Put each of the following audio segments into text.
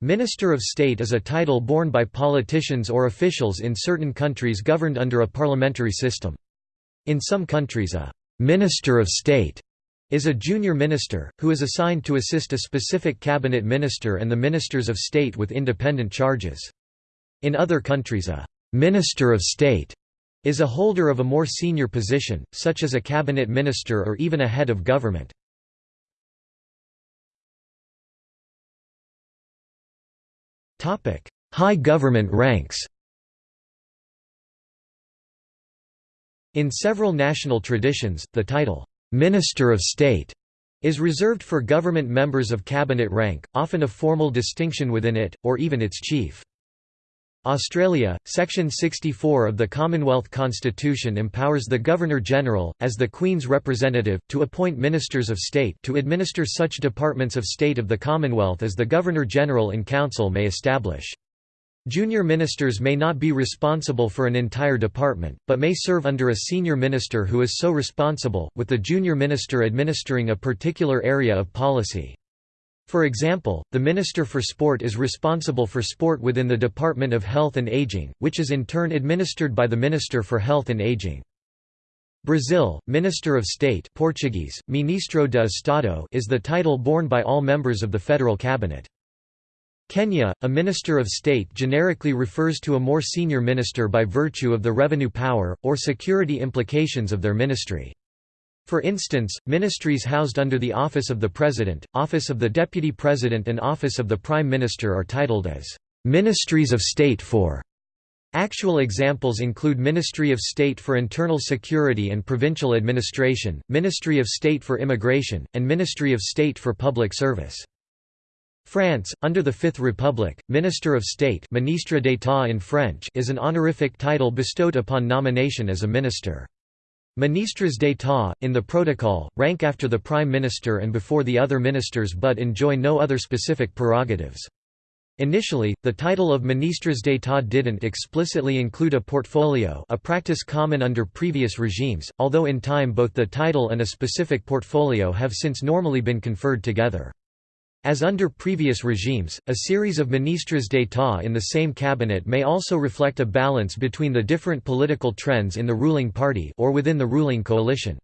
Minister of State is a title borne by politicians or officials in certain countries governed under a parliamentary system. In some countries a «minister of state» is a junior minister, who is assigned to assist a specific cabinet minister and the ministers of state with independent charges. In other countries a «minister of state» is a holder of a more senior position, such as a cabinet minister or even a head of government. High government ranks In several national traditions, the title, "'Minister of State' is reserved for government members of cabinet rank, often a formal distinction within it, or even its chief. Australia, Section 64 of the Commonwealth Constitution empowers the Governor-General, as the Queen's representative, to appoint Ministers of State to administer such departments of state of the Commonwealth as the Governor-General in Council may establish. Junior ministers may not be responsible for an entire department, but may serve under a senior minister who is so responsible, with the junior minister administering a particular area of policy. For example, the Minister for Sport is responsible for sport within the Department of Health and Aging, which is in turn administered by the Minister for Health and Aging. Brazil, Minister of State Portuguese, Ministro de Estado is the title borne by all members of the federal cabinet. Kenya, a Minister of State generically refers to a more senior minister by virtue of the revenue power, or security implications of their ministry. For instance, ministries housed under the Office of the President, Office of the Deputy President and Office of the Prime Minister are titled as «Ministries of State for». Actual examples include Ministry of State for Internal Security and Provincial Administration, Ministry of State for Immigration, and Ministry of State for Public Service. France, under the Fifth Republic, Minister of State Ministre d'État in French is an honorific title bestowed upon nomination as a minister. Ministres d'état, in the protocol, rank after the prime minister and before the other ministers but enjoy no other specific prerogatives. Initially, the title of ministres d'état didn't explicitly include a portfolio a practice common under previous regimes, although in time both the title and a specific portfolio have since normally been conferred together. As under previous regimes, a series of ministres d'état in the same cabinet may also reflect a balance between the different political trends in the ruling party or within the ruling coalition.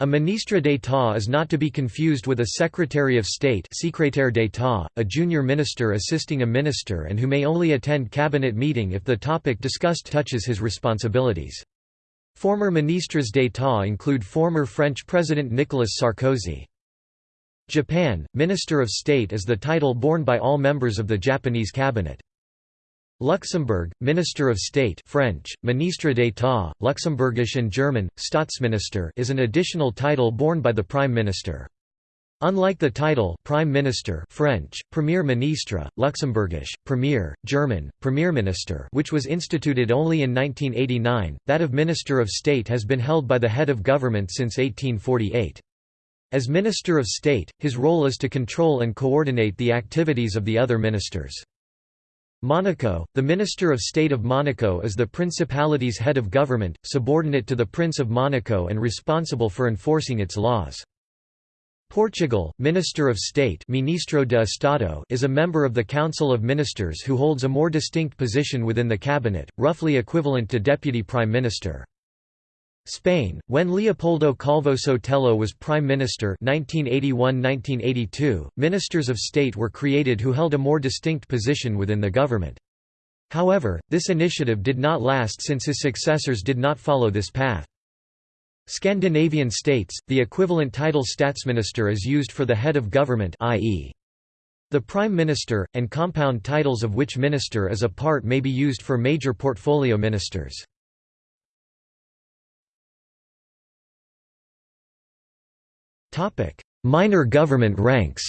A ministre d'état is not to be confused with a secretary of state secrétaire d'état, a junior minister assisting a minister and who may only attend cabinet meeting if the topic discussed touches his responsibilities. Former ministres d'état include former French President Nicolas Sarkozy. Japan, Minister of State is the title borne by all members of the Japanese cabinet. Luxembourg, Minister of State French, Ministre d'État, Luxembourgish and German, Staatsminister is an additional title borne by the Prime Minister. Unlike the title Prime Minister French, Premier Ministre, Luxembourgish, Premier, German, Premierminister which was instituted only in 1989, that of Minister of State has been held by the head of government since 1848. As Minister of State, his role is to control and coordinate the activities of the other ministers. Monaco, the Minister of State of Monaco is the principality's head of government, subordinate to the Prince of Monaco and responsible for enforcing its laws. Portugal, Minister of State Ministro de Estado is a member of the Council of Ministers who holds a more distinct position within the cabinet, roughly equivalent to Deputy Prime Minister. Spain, when Leopoldo Calvo Sotelo was prime minister 1981–1982, ministers of state were created who held a more distinct position within the government. However, this initiative did not last since his successors did not follow this path. Scandinavian states, the equivalent title Statsminister is used for the head of government i.e. the Prime Minister, and compound titles of which minister is a part may be used for major portfolio ministers. Minor government ranks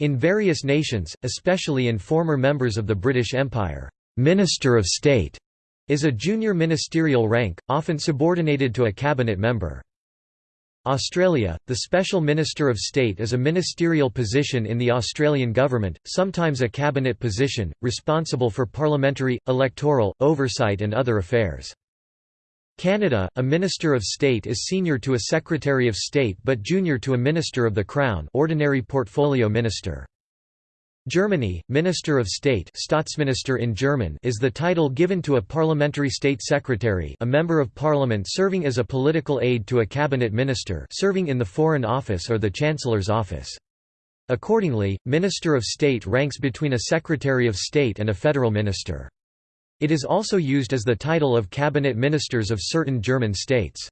In various nations, especially in former members of the British Empire, «Minister of State» is a junior ministerial rank, often subordinated to a cabinet member. Australia, the Special Minister of State is a ministerial position in the Australian government, sometimes a cabinet position, responsible for parliamentary, electoral, oversight and other affairs. Canada, a Minister of State is senior to a Secretary of State but junior to a Minister of the Crown ordinary portfolio minister. Germany, Minister of State Staatsminister in German is the title given to a parliamentary state secretary a member of parliament serving as a political aide to a cabinet minister serving in the Foreign Office or the Chancellor's office. Accordingly, Minister of State ranks between a Secretary of State and a federal minister. It is also used as the title of cabinet ministers of certain German states.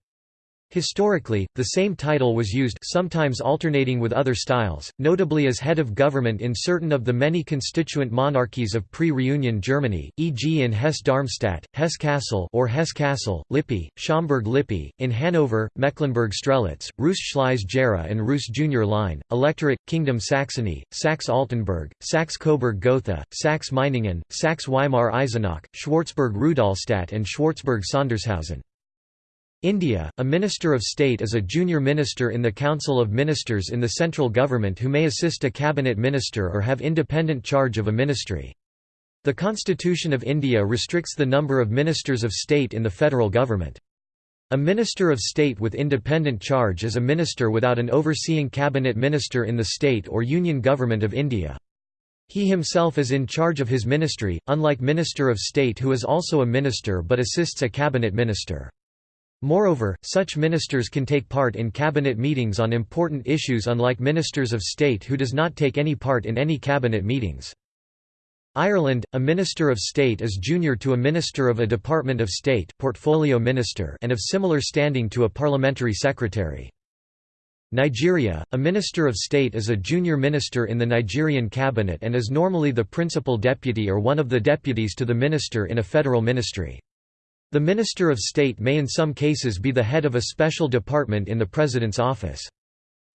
Historically, the same title was used sometimes alternating with other styles, notably as head of government in certain of the many constituent monarchies of pre-reunion Germany, e.g. in Hesse-Darmstadt, Hesse-Kassel or Hesse-Kassel, Lippe, Schaumburg-Lippe, in Hanover, Mecklenburg-Strelitz, Reuss-Schleiz-Gera and Reuss-Junior-Line, Electorate, Kingdom Saxony, Saxe-Altenburg, Saxe-Coburg-Gotha, Saxe-Meiningen, Saxe-Weimar-Eisenach, Schwarzburg-Rudolstadt and Schwarzburg-Sondershausen. India, a Minister of State is a junior minister in the Council of Ministers in the central government who may assist a cabinet minister or have independent charge of a ministry. The Constitution of India restricts the number of ministers of state in the federal government. A Minister of State with independent charge is a minister without an overseeing cabinet minister in the state or union government of India. He himself is in charge of his ministry, unlike Minister of State who is also a minister but assists a cabinet minister. Moreover, such ministers can take part in cabinet meetings on important issues unlike ministers of state who does not take any part in any cabinet meetings. Ireland, a Minister of State is junior to a Minister of a Department of State portfolio minister and of similar standing to a parliamentary secretary. Nigeria, a Minister of State is a junior minister in the Nigerian cabinet and is normally the principal deputy or one of the deputies to the minister in a federal ministry. The Minister of State may in some cases be the head of a special department in the President's office.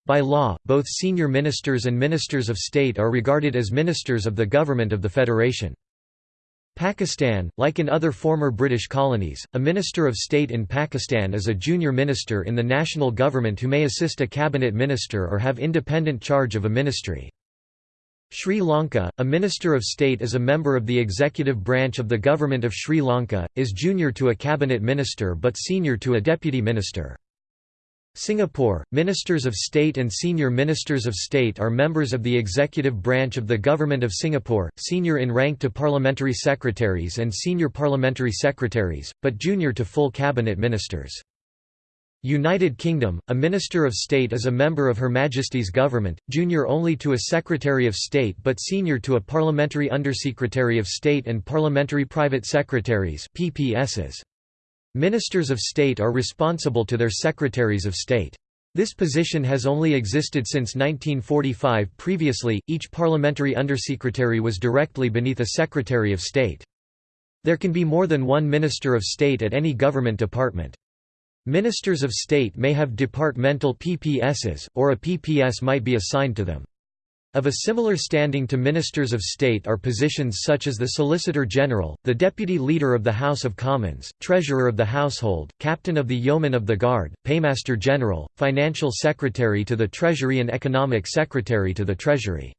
By law, both senior ministers and ministers of state are regarded as ministers of the government of the Federation. Pakistan, like in other former British colonies, a Minister of State in Pakistan is a junior minister in the national government who may assist a cabinet minister or have independent charge of a ministry. Sri Lanka, a Minister of State is a member of the executive branch of the Government of Sri Lanka, is junior to a cabinet minister but senior to a deputy minister. Singapore, Ministers of State and Senior Ministers of State are members of the executive branch of the Government of Singapore, senior in rank to parliamentary secretaries and senior parliamentary secretaries, but junior to full cabinet ministers. United Kingdom, a Minister of State is a member of Her Majesty's government, junior only to a Secretary of State but senior to a Parliamentary Undersecretary of State and Parliamentary Private Secretaries PPSs. Ministers of State are responsible to their Secretaries of State. This position has only existed since 1945 previously, each parliamentary undersecretary was directly beneath a Secretary of State. There can be more than one Minister of State at any government department. Ministers of State may have departmental PPSs, or a PPS might be assigned to them. Of a similar standing to Ministers of State are positions such as the Solicitor General, the Deputy Leader of the House of Commons, Treasurer of the Household, Captain of the Yeomen of the Guard, Paymaster General, Financial Secretary to the Treasury and Economic Secretary to the Treasury.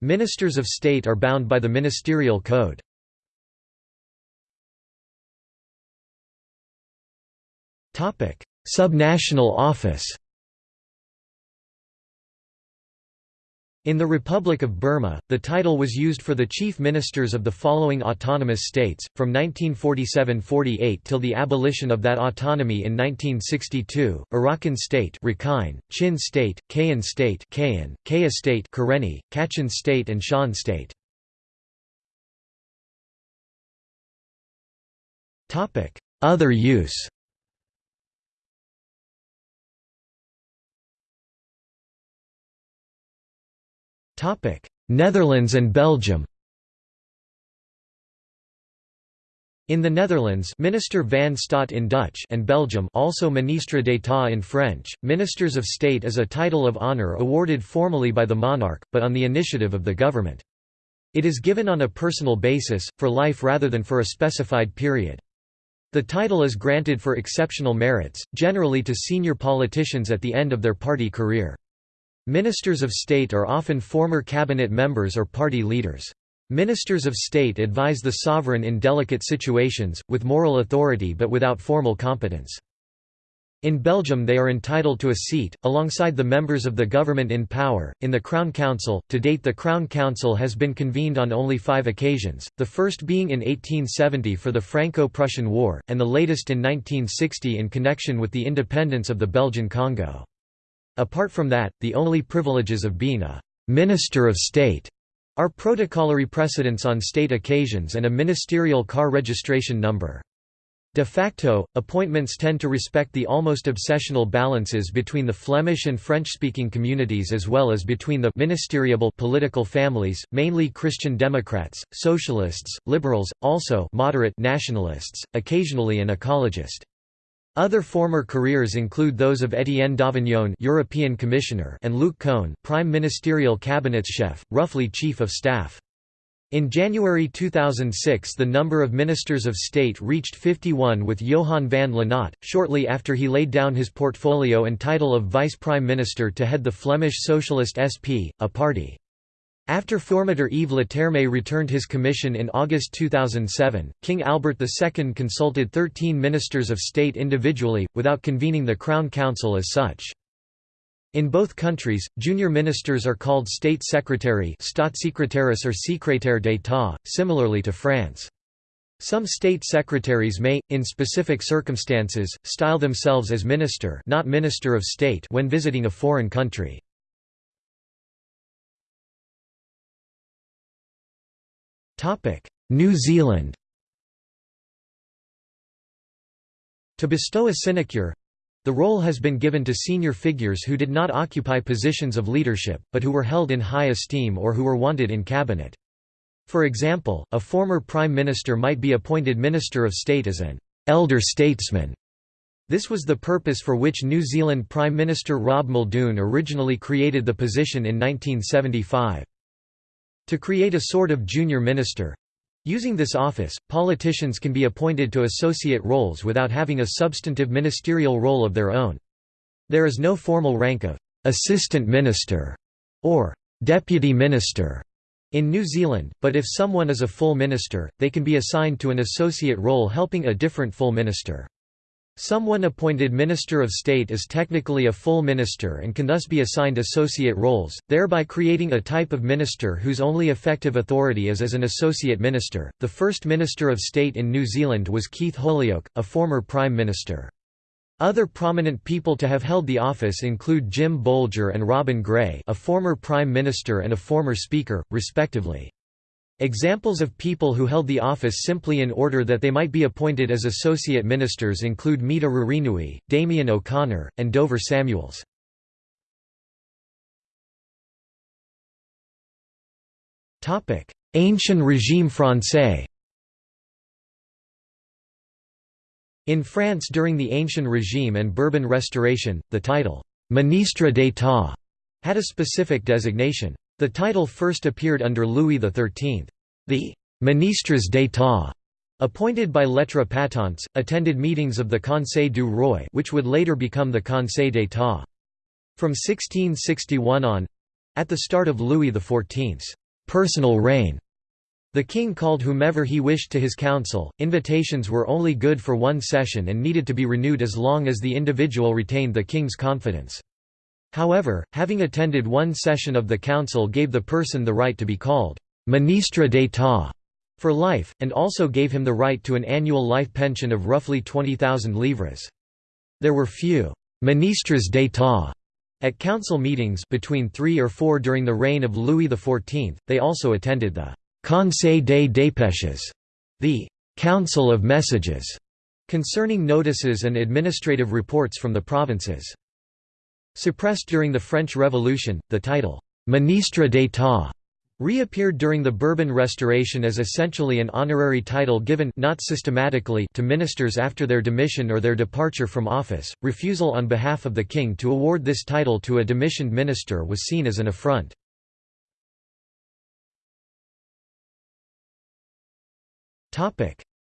Ministers of State are bound by the Ministerial Code. Subnational office In the Republic of Burma, the title was used for the chief ministers of the following autonomous states, from 1947–48 till the abolition of that autonomy in 1962, Arakan State Rakhine, Chin State, Kayin State Kayin, Kayah State Karenni, Kachin State and Shan State. Other use Netherlands and Belgium In the Netherlands Minister van Staat in Dutch and Belgium also Ministre d'État in French, Ministers of State is a title of honour awarded formally by the monarch, but on the initiative of the government. It is given on a personal basis, for life rather than for a specified period. The title is granted for exceptional merits, generally to senior politicians at the end of their party career. Ministers of state are often former cabinet members or party leaders. Ministers of state advise the sovereign in delicate situations, with moral authority but without formal competence. In Belgium they are entitled to a seat, alongside the members of the government in power, in the Crown Council. To date the Crown Council has been convened on only five occasions, the first being in 1870 for the Franco-Prussian War, and the latest in 1960 in connection with the independence of the Belgian Congo. Apart from that, the only privileges of being a «minister of state» are protocolary precedence on state occasions and a ministerial car registration number. De facto, appointments tend to respect the almost obsessional balances between the Flemish and French-speaking communities as well as between the ministeriable political families, mainly Christian Democrats, socialists, liberals, also moderate nationalists, occasionally an ecologist. Other former careers include those of Étienne Davignon European Commissioner and Luc Coene Prime Ministerial Cabinet Chef, roughly Chief of Staff. In January 2006 the number of ministers of state reached 51 with Johan Vande Lanotte, shortly after he laid down his portfolio and title of Vice Prime Minister to head the Flemish Socialist SP, a party. After Formateur Yves Leterme returned his commission in August 2007, King Albert II consulted 13 ministers of state individually, without convening the Crown Council as such. In both countries, junior ministers are called state secretary staatssecretaris or secrétaire d'État, similarly to France. Some state secretaries may, in specific circumstances, style themselves as minister not minister of state when visiting a foreign country. New Zealand To bestow a sinecure, the role has been given to senior figures who did not occupy positions of leadership, but who were held in high esteem or who were wanted in cabinet. For example, a former prime minister might be appointed Minister of State as an elder statesman. This was the purpose for which New Zealand Prime Minister Rob Muldoon originally created the position in 1975. To create a sort of junior minister, Using this office, politicians can be appointed to associate roles without having a substantive ministerial role of their own. There is no formal rank of «assistant minister» or «deputy minister» in New Zealand, but if someone is a full minister, they can be assigned to an associate role helping a different full minister. Someone appointed Minister of State is technically a full minister and can thus be assigned associate roles, thereby creating a type of minister whose only effective authority is as an associate minister. The first Minister of State in New Zealand was Keith Holyoake, a former Prime Minister. Other prominent people to have held the office include Jim Bolger and Robin Gray, a former Prime Minister and a former Speaker, respectively. Examples of people who held the office simply in order that they might be appointed as associate ministers include Mita Ririnui, Damien O'Connor, and Dover Samuels. Ancien régime français In France during the Ancien Régime and Bourbon Restoration, the title, «ministre d'état» had a specific designation. The title first appeared under Louis XIII. The «ministres d'état» appointed by lettres patentes, attended meetings of the Conseil du Roi which would later become the Conseil d'état. From 1661 on—at the start of Louis XIV's «personal reign», the king called whomever he wished to his council. Invitations were only good for one session and needed to be renewed as long as the individual retained the king's confidence. However, having attended one session of the council gave the person the right to be called «ministre d'état» for life, and also gave him the right to an annual life pension of roughly 20,000 livres. There were few «ministres d'état» at council meetings between three or four during the reign of Louis XIV, they also attended the «Conseil des dépêches», the «Council of Messages», concerning notices and administrative reports from the provinces. Suppressed during the French Revolution, the title, «Ministre d'État» reappeared during the Bourbon Restoration as essentially an honorary title given not systematically to ministers after their demission or their departure from office. Refusal on behalf of the king to award this title to a demissioned minister was seen as an affront.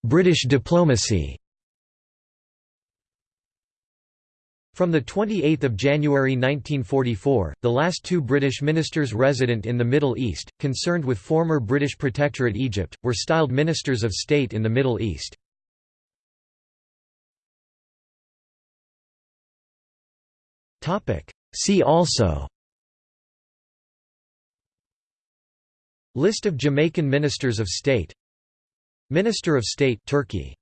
British diplomacy From 28 January 1944, the last two British ministers resident in the Middle East, concerned with former British Protectorate Egypt, were styled Ministers of State in the Middle East. See also. List of Jamaican Ministers of State. Minister of State Turkey